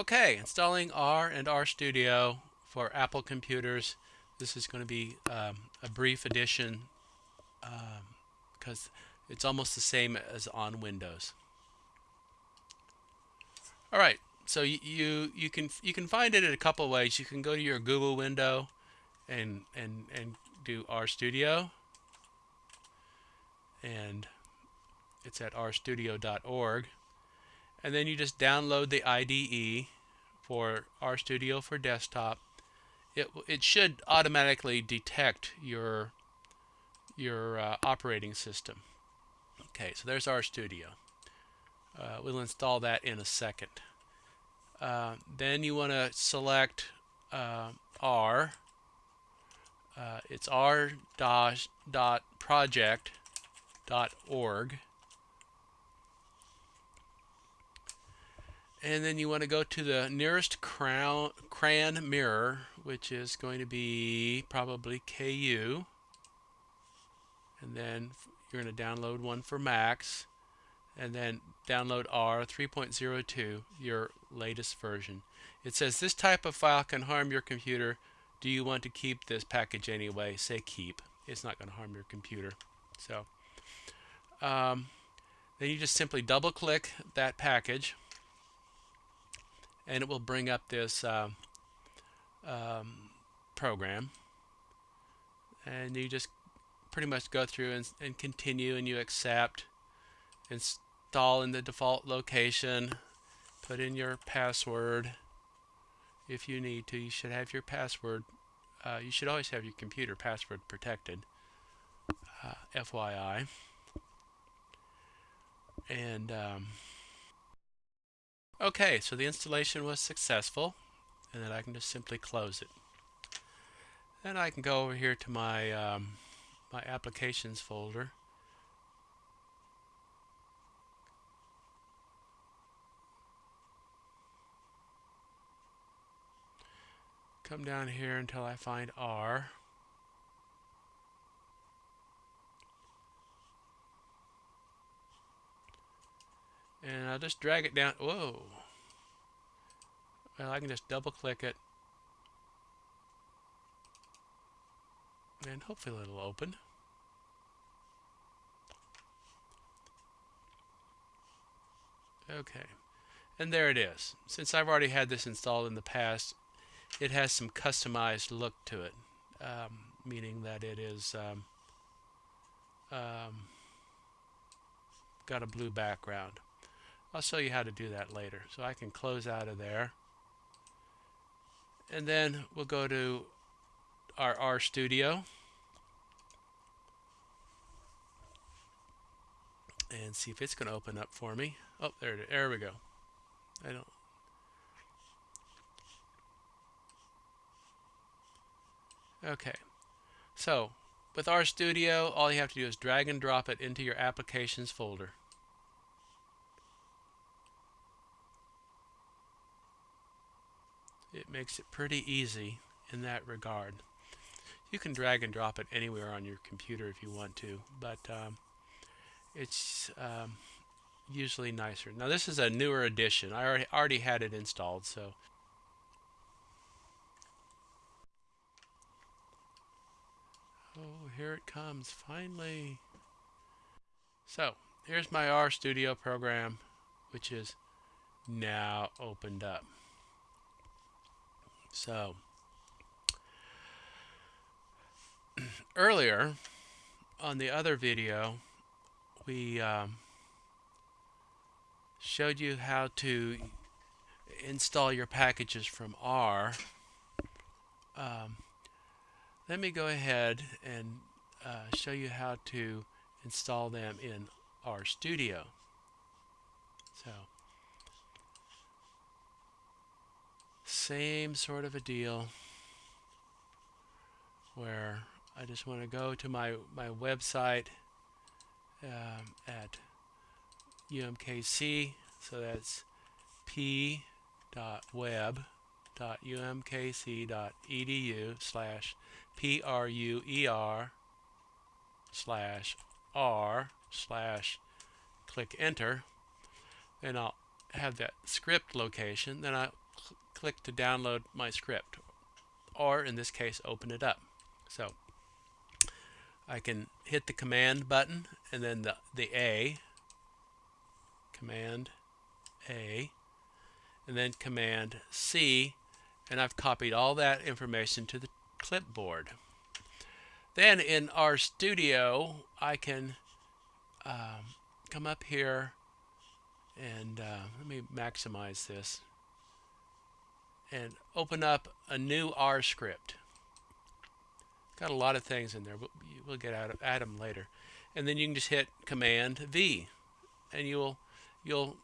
Okay, installing R and RStudio for Apple computers. This is going to be um, a brief edition because um, it's almost the same as on Windows. All right, so you, you you can you can find it in a couple ways. You can go to your Google window and and and do RStudio, and it's at rstudio.org and then you just download the IDE for RStudio for desktop. It, it should automatically detect your your uh, operating system. Okay, so there's RStudio. Uh, we'll install that in a second. Uh, then you want to select uh, R. Uh, it's r dot project dot and then you want to go to the nearest crown, CRAN mirror, which is going to be probably KU. And then you're going to download one for Macs, and then download R 3.02, your latest version. It says this type of file can harm your computer. Do you want to keep this package anyway? Say keep. It's not going to harm your computer. So um, then you just simply double click that package and it will bring up this uh, um, program. And you just pretty much go through and, and continue and you accept install in the default location put in your password. If you need to you should have your password uh, you should always have your computer password protected uh, FYI and um, Okay, so the installation was successful, and then I can just simply close it. Then I can go over here to my um, my applications folder. Come down here until I find R. and I'll just drag it down. Whoa. Well, I can just double click it. And hopefully it'll open. Okay. And there it is. Since I've already had this installed in the past, it has some customized look to it. Um, meaning that it is um, um, got a blue background. I'll show you how to do that later. So I can close out of there. And then we'll go to our RStudio. And see if it's going to open up for me. Oh, there, it is. there we go. I don't. Okay. So, with RStudio, all you have to do is drag and drop it into your applications folder. It makes it pretty easy in that regard. You can drag and drop it anywhere on your computer if you want to, but um, it's um, usually nicer. Now this is a newer edition. I already, already had it installed, so Oh, here it comes, finally. So, here's my RStudio program, which is now opened up. So, earlier on the other video, we um, showed you how to install your packages from R. Um, let me go ahead and uh, show you how to install them in RStudio. So same sort of a deal where I just want to go to my, my website um, at UMKC. So that's p.web.umkc.edu slash p-r-u-e-r slash r slash click enter. And I'll have that script location. Then I click to download my script or in this case open it up. So I can hit the command button and then the, the A, command A, and then command C, and I've copied all that information to the clipboard. Then in RStudio, I can um, come up here and uh, let me maximize this and open up a new R script. Got a lot of things in there, but we'll get at, at them later. And then you can just hit Command V, and you'll you'll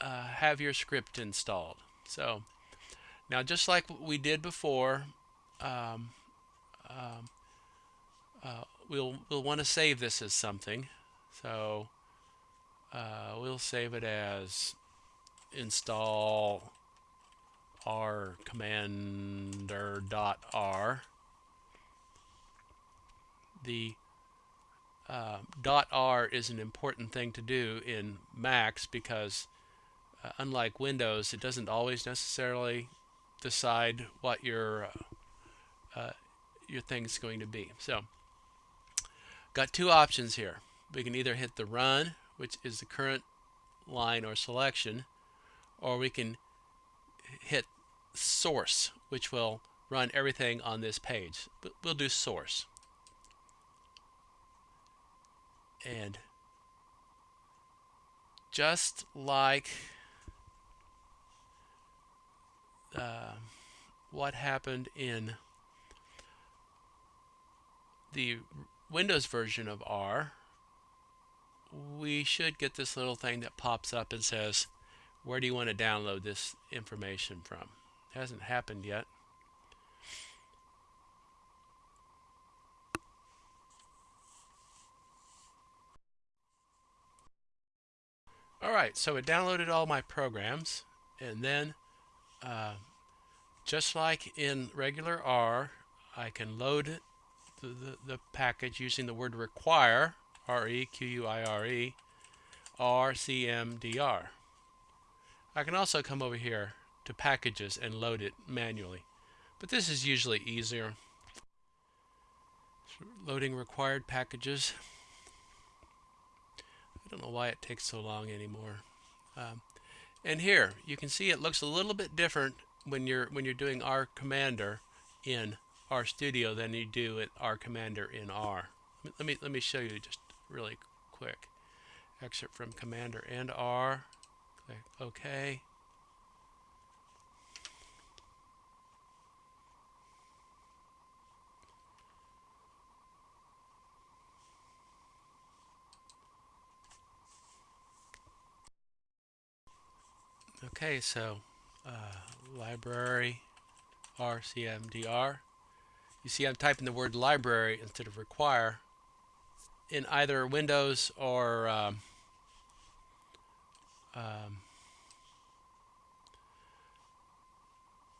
uh, have your script installed. So now, just like we did before, um, um, uh, we'll we'll want to save this as something. So uh, we'll save it as install r commander dot r. The uh, dot r is an important thing to do in Macs because uh, unlike Windows, it doesn't always necessarily decide what your uh, uh your thing is going to be. So, got two options here. We can either hit the run, which is the current line or selection, or we can hit source, which will run everything on this page. But we'll do source. And just like uh, what happened in the Windows version of R, we should get this little thing that pops up and says, where do you want to download this information from? Hasn't happened yet. Alright, so it downloaded all my programs and then uh, just like in regular R, I can load the, the, the package using the word require, R-E-Q-U-I-R-E, R-C-M-D-R. I can also come over here to packages and load it manually. But this is usually easier. Loading required packages. I don't know why it takes so long anymore. Um, and here you can see it looks a little bit different when you're when you're doing R Commander in RStudio than you do at R Commander in R. Let me let me show you just really quick. Excerpt from Commander and R. Click OK. Okay, so uh, library RCMDR. You see I'm typing the word library instead of require in either Windows or um, um,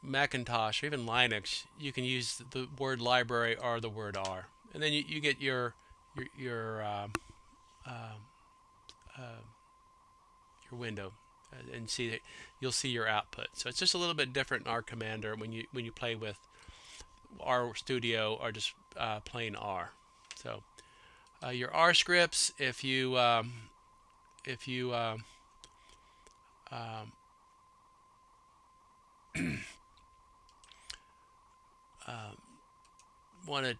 Macintosh or even Linux, you can use the word library or the word R. And then you, you get your your your, uh, uh, your window and see that you'll see your output. So it's just a little bit different in R Commander when you when you play with R Studio or just uh, plain R. So uh, your R scripts, if you um, if you um, um, um want to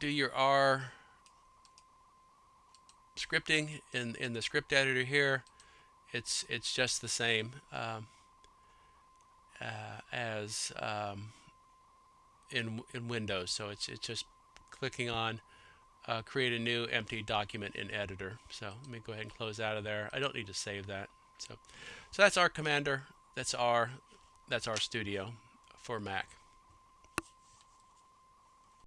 do your R scripting in in the script editor here it's it's just the same um, uh, as um, in in Windows. So it's it's just clicking on uh, create a new empty document in editor. So let me go ahead and close out of there. I don't need to save that. So so that's R Commander. That's our that's RStudio for Mac.